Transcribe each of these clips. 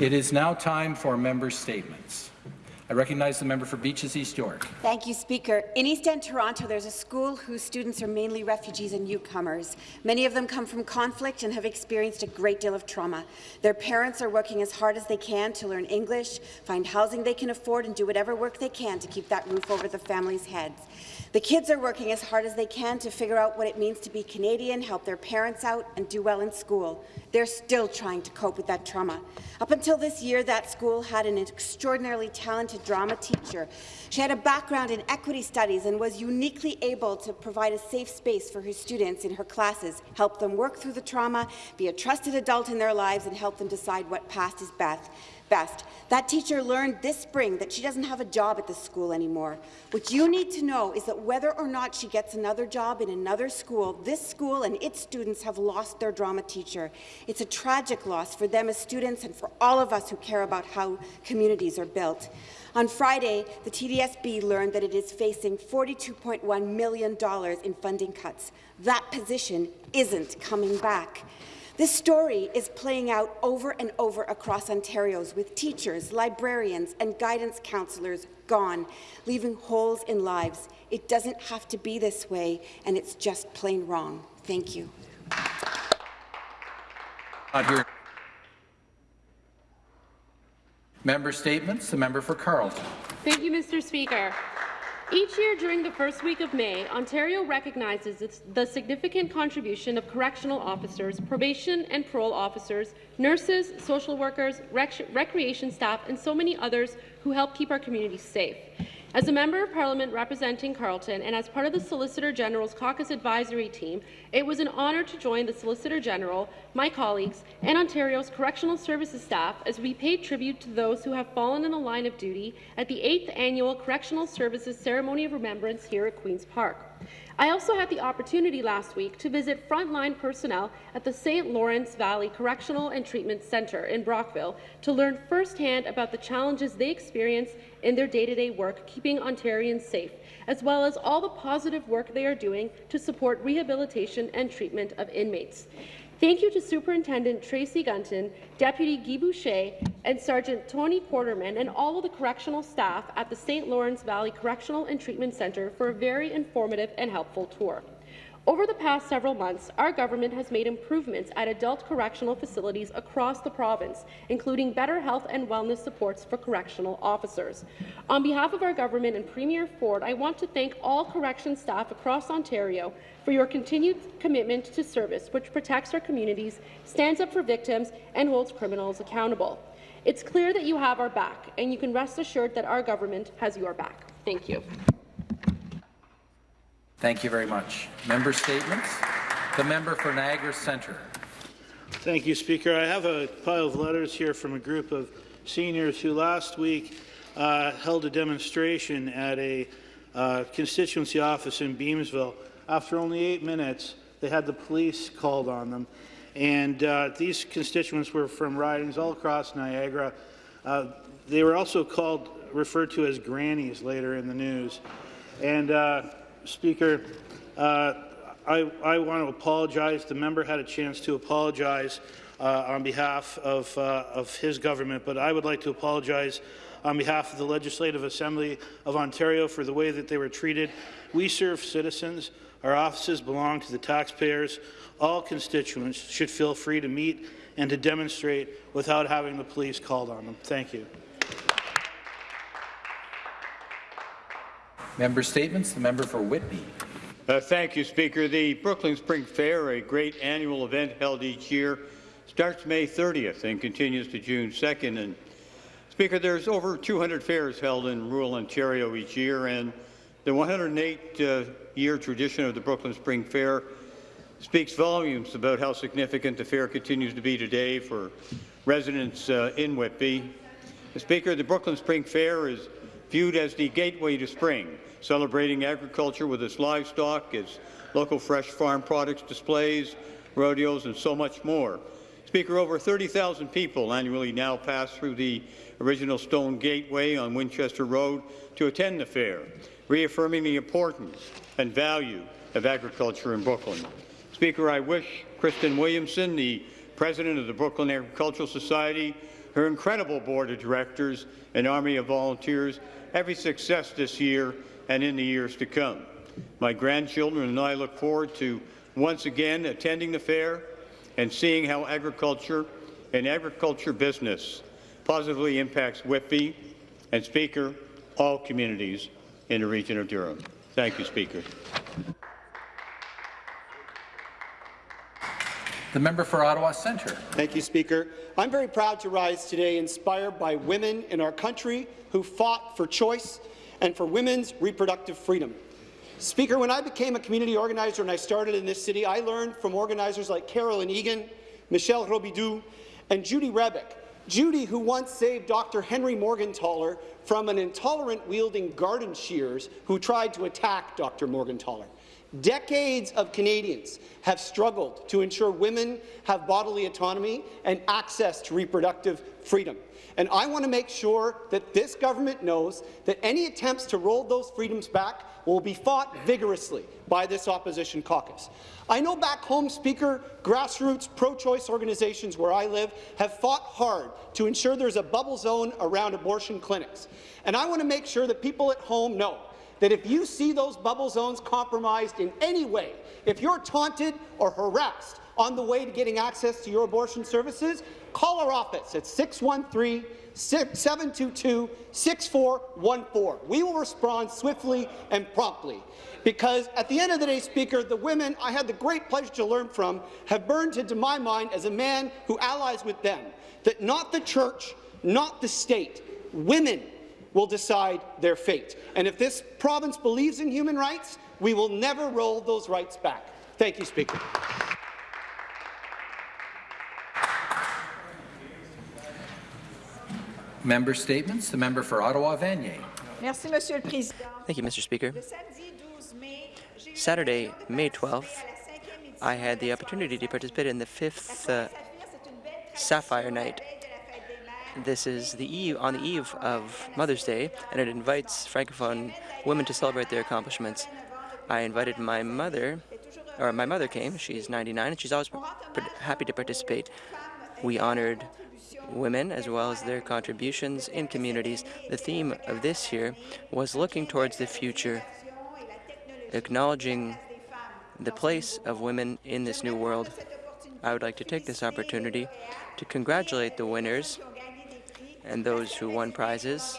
It is now time for member statements. I recognize the member for Beaches East York. Thank you, Speaker. In East End, Toronto, there's a school whose students are mainly refugees and newcomers. Many of them come from conflict and have experienced a great deal of trauma. Their parents are working as hard as they can to learn English, find housing they can afford, and do whatever work they can to keep that roof over the family's heads. The kids are working as hard as they can to figure out what it means to be Canadian, help their parents out, and do well in school. They're still trying to cope with that trauma. Up until this year, that school had an extraordinarily talented drama teacher. She had a background in equity studies and was uniquely able to provide a safe space for her students in her classes, help them work through the trauma, be a trusted adult in their lives, and help them decide what past is best best. That teacher learned this spring that she doesn't have a job at the school anymore. What you need to know is that whether or not she gets another job in another school, this school and its students have lost their drama teacher. It's a tragic loss for them as students and for all of us who care about how communities are built. On Friday, the TDSB learned that it is facing $42.1 million in funding cuts. That position isn't coming back. This story is playing out over and over across Ontario's with teachers, librarians and guidance counsellors gone, leaving holes in lives. It doesn't have to be this way, and it's just plain wrong. Thank you. Member statements. The member for Carleton. Thank you, Mr. Speaker. Each year during the first week of May, Ontario recognizes the significant contribution of correctional officers, probation and parole officers, nurses, social workers, rec recreation staff, and so many others who help keep our communities safe. As a Member of Parliament representing Carleton and as part of the Solicitor General's caucus advisory team, it was an honour to join the Solicitor General, my colleagues, and Ontario's correctional services staff as we paid tribute to those who have fallen in the line of duty at the 8th Annual Correctional Services Ceremony of Remembrance here at Queen's Park. I also had the opportunity last week to visit frontline personnel at the St. Lawrence Valley Correctional and Treatment Centre in Brockville to learn firsthand about the challenges they experience in their day-to-day -day work keeping Ontarians safe, as well as all the positive work they are doing to support rehabilitation and treatment of inmates. Thank you to Superintendent Tracy Gunton, Deputy Guy Boucher, and Sergeant Tony Quarterman, and all of the correctional staff at the St. Lawrence Valley Correctional and Treatment Centre for a very informative and helpful tour. Over the past several months, our government has made improvements at adult correctional facilities across the province, including better health and wellness supports for correctional officers. On behalf of our government and Premier Ford, I want to thank all correction staff across Ontario for your continued commitment to service, which protects our communities, stands up for victims, and holds criminals accountable. It's clear that you have our back, and you can rest assured that our government has your back. Thank you. Thank you very much. Member statements. The member for Niagara Centre. Thank you, Speaker. I have a pile of letters here from a group of seniors who last week uh, held a demonstration at a uh, constituency office in Beamsville. After only eight minutes, they had the police called on them. And uh, these constituents were from ridings all across Niagara. Uh, they were also called, referred to as grannies later in the news. And uh, Speaker, uh, I, I, want to apologize. The member had a chance to apologize uh, on behalf of, uh, of his government, but I would like to apologize on behalf of the Legislative Assembly of Ontario for the way that they were treated. We serve citizens. Our offices belong to the taxpayers. All constituents should feel free to meet and to demonstrate without having the police called on them. Thank you. Member statements. The member for Whitby. Uh, thank you, Speaker. The Brooklin Spring Fair, a great annual event held each year, starts May 30th and continues to June 2nd. And Speaker, there's over 200 fairs held in rural Ontario each year, and the 108-year uh, tradition of the Brooklin Spring Fair speaks volumes about how significant the fair continues to be today for residents uh, in Whitby. Speaker, the Brooklin Spring Fair is viewed as the gateway to spring, celebrating agriculture with its livestock, its local fresh farm products displays, rodeos, and so much more. Speaker, over 30,000 people annually now pass through the original stone gateway on Winchester Road to attend the fair, reaffirming the importance and value of agriculture in Brooklin. Speaker, I wish Kristen Williamson, the president of the Brooklin Agricultural Society, her incredible board of directors and army of volunteers every success this year and in the years to come. My grandchildren and I look forward to once again attending the fair and seeing how agriculture and agriculture business positively impacts Whitby and Speaker, all communities in the region of Durham. Thank you, Speaker. The member for Ottawa Centre. Thank you, Speaker. I'm very proud to rise today inspired by women in our country who fought for choice and for women's reproductive freedom. Speaker, when I became a community organizer and I started in this city, I learned from organizers like Carolyn Egan, Michelle Robidoux, and Judy Rebick. Judy, who once saved Dr. Henry Morgentaler from an intolerant-wielding garden shears who tried to attack Dr. Morgentaler. Decades of Canadians have struggled to ensure women have bodily autonomy and access to reproductive freedom. And I want to make sure that this government knows that any attempts to roll those freedoms back will be fought vigorously by this opposition caucus. I know back home, Speaker, grassroots pro-choice organizations where I live have fought hard to ensure there's a bubble zone around abortion clinics. And I want to make sure that people at home know that if you see those bubble zones compromised in any way, if you're taunted or harassed on the way to getting access to your abortion services, call our office at 613-722-6414. We will respond swiftly and promptly. Because at the end of the day, Speaker, the women I had the great pleasure to learn from have burned into my mind as a man who allies with them, that not the church, not the state, women will decide their fate. And if this province believes in human rights, we will never roll those rights back. Thank you, Speaker. Member statements. The member for Ottawa Vanier. Merci, Monsieur le Président. Thank you, Mr. Speaker. Le samedi 12 mai, j'ai eu Saturday, May 12th, à la cinquième édition I had the opportunity to participate in the fifth uh, Saphir, c'est une belle Sapphire Night. This is the eve on the eve of Mother's Day, and it invites francophone women to celebrate their accomplishments. I invited my mother, or my mother came. She's 99, and she's always happy to participate. We honored women as well as their contributions in communities. The theme of this year was looking towards the future, acknowledging the place of women in this new world. I would like to take this opportunity to congratulate the winners and those who won prizes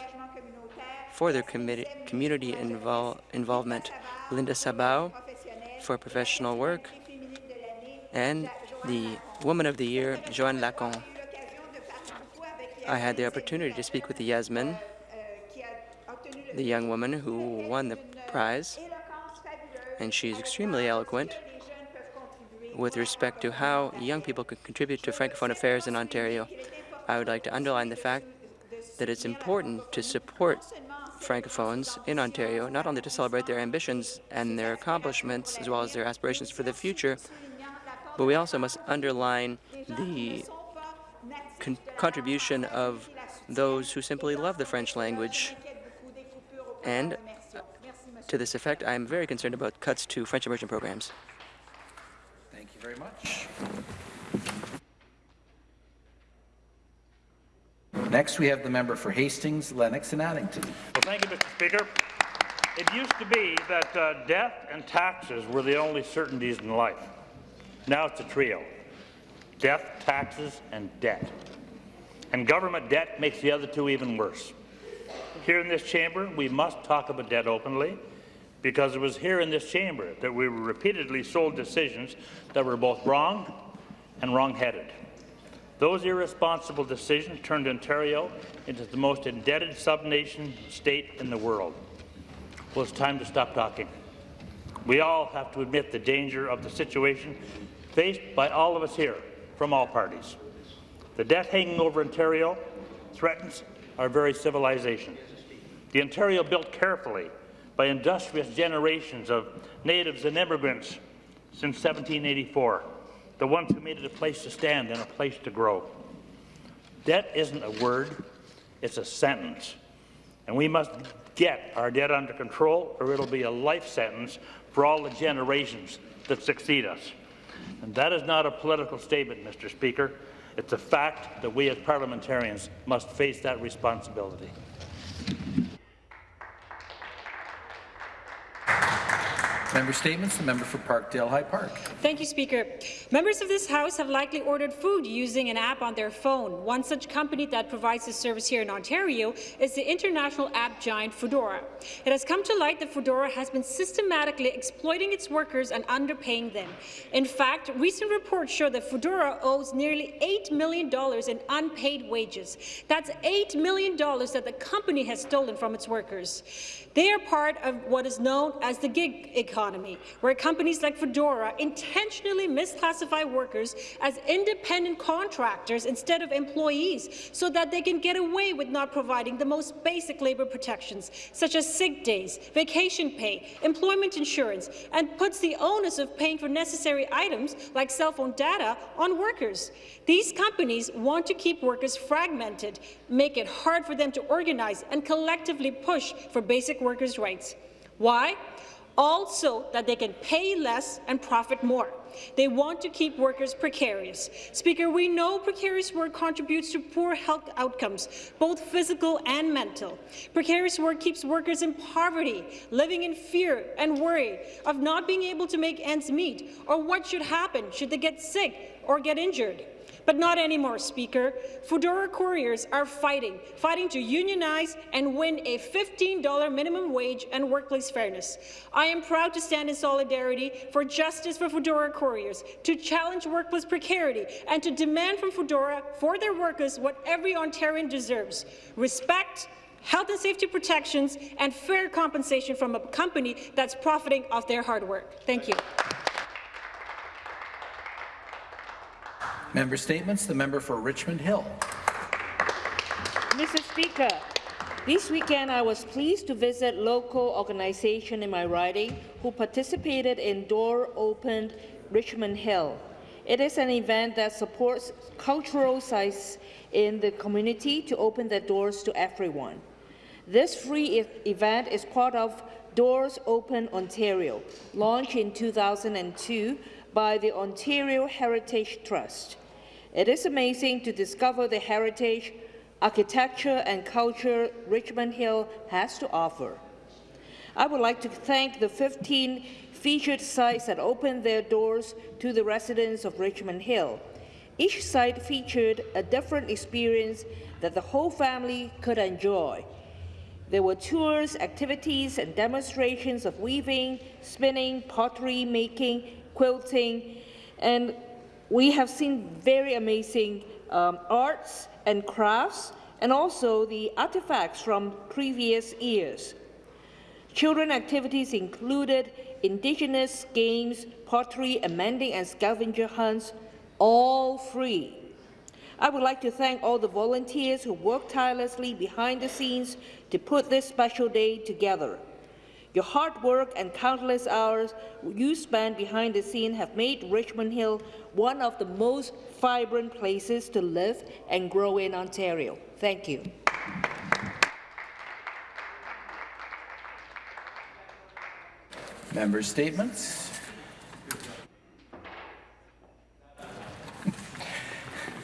for their community invol involvement. Linda Sabao for professional work, and the Woman of the Year, Joanne Lacon. I had the opportunity to speak with Yasmin, the young woman who won the prize, and she's extremely eloquent with respect to how young people could contribute to Francophone affairs in Ontario. I would like to underline the fact that it's important to support Francophones in Ontario, not only to celebrate their ambitions and their accomplishments, as well as their aspirations for the future, but we also must underline the con contribution of those who simply love the French language. And uh, to this effect, I am very concerned about cuts to French immersion programs. Thank you very much. Next, we have the member for Hastings, Lennox, and Addington. Well, thank you, Mr. Speaker. It used to be that uh, death and taxes were the only certainties in life. Now it's a trio. Death, taxes, and debt. And government debt makes the other two even worse. Here in this chamber, we must talk about debt openly because it was here in this chamber that we were repeatedly sold decisions that were both wrong and wrong-headed. Those irresponsible decisions turned Ontario into the most indebted sub-nation state in the world. Well, it's time to stop talking. We all have to admit the danger of the situation faced by all of us here from all parties. The debt hanging over Ontario threatens our very civilization. The Ontario built carefully by industrious generations of natives and immigrants since 1784, the ones who made it a place to stand and a place to grow. Debt isn't a word, it's a sentence. And we must get our debt under control or it'll be a life sentence for all the generations that succeed us. And that is not a political statement, Mr. Speaker. It's a fact that we as parliamentarians must face that responsibility. Member statements. The member for Parkdale High Park. Thank you, Speaker. Members of this House have likely ordered food using an app on their phone. One such company that provides this service here in Ontario is the international app giant Foodora. It has come to light that Foodora has been systematically exploiting its workers and underpaying them. In fact, recent reports show that Foodora owes nearly $8 million in unpaid wages. That's $8 million that the company has stolen from its workers. They are part of what is known as the gig economy, where companies like Foodora intentionally misclassify workers as independent contractors instead of employees so that they can get away with not providing the most basic labour protections, such as sick days, vacation pay, employment insurance, and puts the onus of paying for necessary items like cell phone data on workers. These companies want to keep workers fragmented, make it hard for them to organize and collectively push for basic workers' rights. Why? Also that they can pay less and profit more. They want to keep workers precarious. Speaker, we know precarious work contributes to poor health outcomes, both physical and mental. Precarious work keeps workers in poverty, living in fear and worry of not being able to make ends meet, or what should happen should they get sick or get injured. But not anymore, Speaker. Foodora couriers are fighting, fighting to unionize and win a $15 minimum wage and workplace fairness. I am proud to stand in solidarity for justice for Foodora couriers, to challenge workplace precarity, and to demand from Foodora for their workers what every Ontarian deserves, respect, health and safety protections, and fair compensation from a company that's profiting off their hard work. Thank you. Member statements. The member for Richmond Hill. Mr. Speaker, this weekend I was pleased to visit local organization in my riding who participated in Door Opened Richmond Hill. It is an event that supports cultural sites in the community to open their doors to everyone. This free event is part of Doors Open Ontario, launched in 2002 by the Ontario Heritage Trust. It is amazing to discover the heritage, architecture and culture Richmond Hill has to offer. I would like to thank the 15 featured sites that opened their doors to the residents of Richmond Hill. Each site featured a different experience that the whole family could enjoy. There were tours, activities, and demonstrations of weaving, spinning, pottery making, quilting, and we have seen very amazing um, arts and crafts, and also the artifacts from previous years. Children activities included Indigenous games, pottery, amending, and scavenger hunts, all free. I would like to thank all the volunteers who worked tirelessly behind the scenes to put this special day together. Your hard work and countless hours you spent behind the scene have made Richmond Hill one of the most vibrant places to live and grow in Ontario. Thank you. Member statements.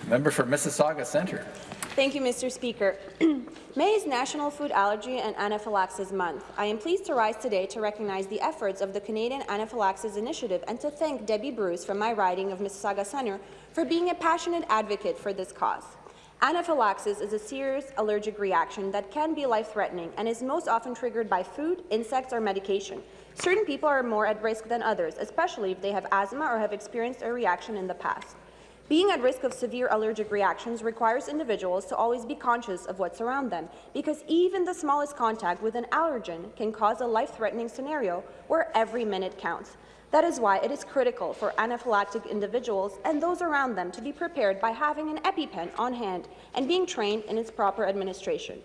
Member for Mississauga Centre. Thank you, Mr. Speaker. May is National Food Allergy and Anaphylaxis Month. I am pleased to rise today to recognize the efforts of the Canadian Anaphylaxis Initiative and to thank Debbie Bruce from my riding of Mississauga Centre for being a passionate advocate for this cause. Anaphylaxis is a serious allergic reaction that can be life-threatening and is most often triggered by food, insects, or medication. Certain people are more at risk than others, especially if they have asthma or have experienced a reaction in the past. Being at risk of severe allergic reactions requires individuals to always be conscious of what's around them, because even the smallest contact with an allergen can cause a life-threatening scenario where every minute counts. That is why it is critical for anaphylactic individuals and those around them to be prepared by having an EpiPen on hand and being trained in its proper administration.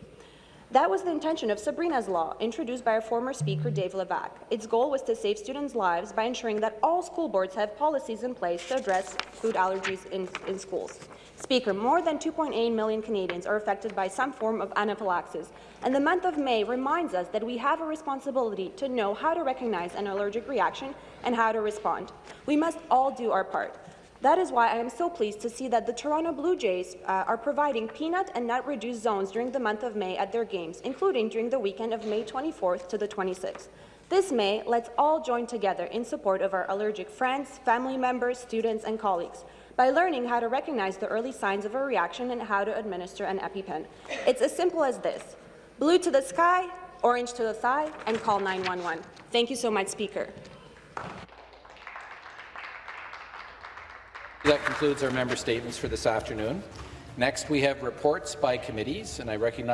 That was the intention of Sabrina's Law, introduced by our former Speaker Dave Levac. Its goal was to save students' lives by ensuring that all school boards have policies in place to address food allergies in, in schools. Speaker, more than 2.8 million Canadians are affected by some form of anaphylaxis, and the month of May reminds us that we have a responsibility to know how to recognize an allergic reaction and how to respond. We must all do our part. That is why I am so pleased to see that the Toronto Blue Jays uh, are providing peanut and nut-reduced zones during the month of May at their games, including during the weekend of May 24th to the 26th. This May, let's all join together in support of our allergic friends, family members, students, and colleagues by learning how to recognize the early signs of a reaction and how to administer an EpiPen. It's as simple as this. Blue to the sky, orange to the thigh, and call 911. Thank you so much, Speaker. That concludes our member statements for this afternoon. Next, we have reports by committees, and I recognize